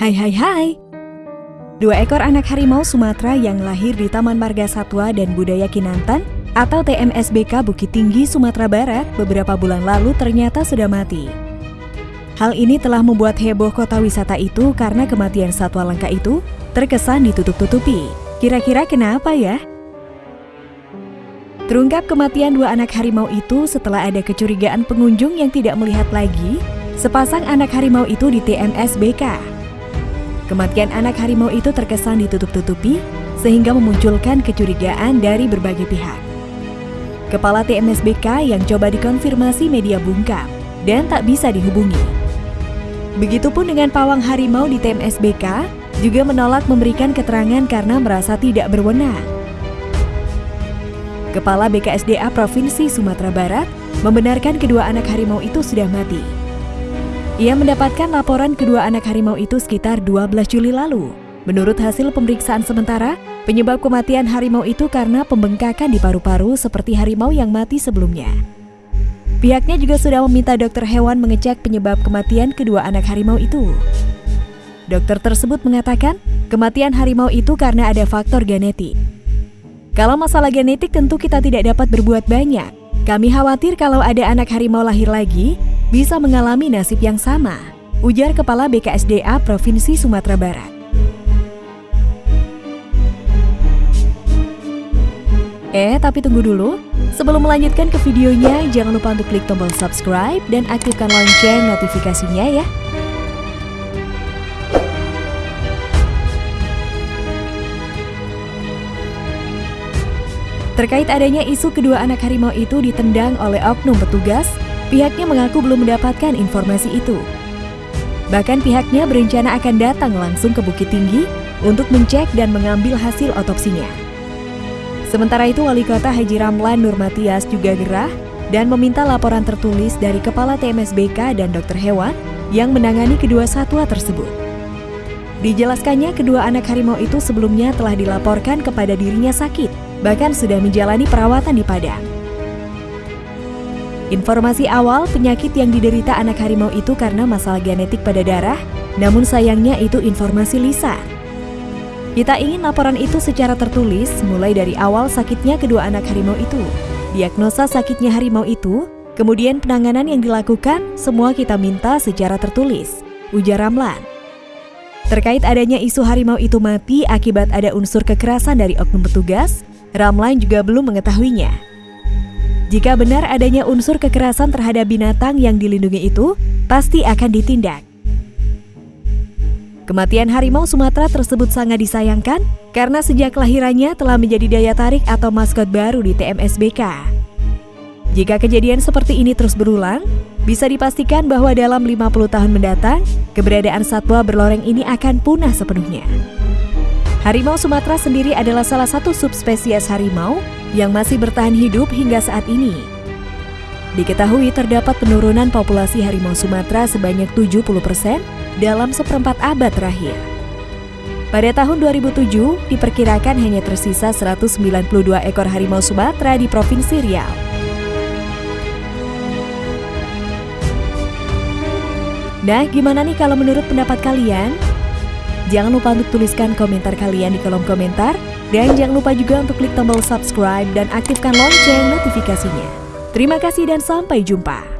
Hai hai hai. Dua ekor anak harimau Sumatera yang lahir di Taman Marga Satwa dan Budaya Kinantan atau TMSBK Bukit Tinggi, Sumatera Barat beberapa bulan lalu ternyata sudah mati. Hal ini telah membuat heboh kota wisata itu karena kematian satwa langka itu terkesan ditutup-tutupi. Kira-kira kenapa ya? Terungkap kematian dua anak harimau itu setelah ada kecurigaan pengunjung yang tidak melihat lagi sepasang anak harimau itu di TMSBK. Kematian anak harimau itu terkesan ditutup-tutupi sehingga memunculkan kecurigaan dari berbagai pihak. Kepala TMSBK yang coba dikonfirmasi media bungkam dan tak bisa dihubungi. Begitupun dengan pawang harimau di TMSBK juga menolak memberikan keterangan karena merasa tidak berwenang. Kepala BKSDA Provinsi Sumatera Barat membenarkan kedua anak harimau itu sudah mati. Ia mendapatkan laporan kedua anak harimau itu sekitar 12 Juli lalu. Menurut hasil pemeriksaan sementara, penyebab kematian harimau itu karena pembengkakan di paru-paru seperti harimau yang mati sebelumnya. Pihaknya juga sudah meminta dokter hewan mengecek penyebab kematian kedua anak harimau itu. Dokter tersebut mengatakan, kematian harimau itu karena ada faktor genetik. Kalau masalah genetik tentu kita tidak dapat berbuat banyak. Kami khawatir kalau ada anak harimau lahir lagi, bisa mengalami nasib yang sama, ujar Kepala BKSDA Provinsi Sumatera Barat. Eh, tapi tunggu dulu. Sebelum melanjutkan ke videonya, jangan lupa untuk klik tombol subscribe dan aktifkan lonceng notifikasinya ya. Terkait adanya isu kedua anak harimau itu ditendang oleh oknum petugas, Pihaknya mengaku belum mendapatkan informasi itu. Bahkan pihaknya berencana akan datang langsung ke Bukit Tinggi untuk mencek dan mengambil hasil otopsinya. Sementara itu, Wali Kota Haji Ramlan Nurmatias juga gerah dan meminta laporan tertulis dari Kepala TMSBK dan dokter hewan yang menangani kedua satwa tersebut. Dijelaskannya kedua anak harimau itu sebelumnya telah dilaporkan kepada dirinya sakit, bahkan sudah menjalani perawatan di Padang. Informasi awal penyakit yang diderita anak harimau itu karena masalah genetik pada darah, namun sayangnya itu informasi lisan. Kita ingin laporan itu secara tertulis mulai dari awal sakitnya kedua anak harimau itu, diagnosa sakitnya harimau itu, kemudian penanganan yang dilakukan, semua kita minta secara tertulis, ujar Ramlan. Terkait adanya isu harimau itu mati akibat ada unsur kekerasan dari oknum petugas, Ramlan juga belum mengetahuinya. Jika benar adanya unsur kekerasan terhadap binatang yang dilindungi itu, pasti akan ditindak. Kematian harimau Sumatera tersebut sangat disayangkan karena sejak kelahirannya telah menjadi daya tarik atau maskot baru di TMSBK. Jika kejadian seperti ini terus berulang, bisa dipastikan bahwa dalam 50 tahun mendatang, keberadaan satwa berloreng ini akan punah sepenuhnya. Harimau Sumatera sendiri adalah salah satu subspesies harimau yang masih bertahan hidup hingga saat ini. Diketahui terdapat penurunan populasi harimau Sumatera sebanyak 70% dalam seperempat abad terakhir. Pada tahun 2007, diperkirakan hanya tersisa 192 ekor harimau Sumatera di Provinsi Riau. Nah, gimana nih kalau menurut pendapat kalian? Jangan lupa untuk tuliskan komentar kalian di kolom komentar dan jangan lupa juga untuk klik tombol subscribe dan aktifkan lonceng notifikasinya. Terima kasih dan sampai jumpa.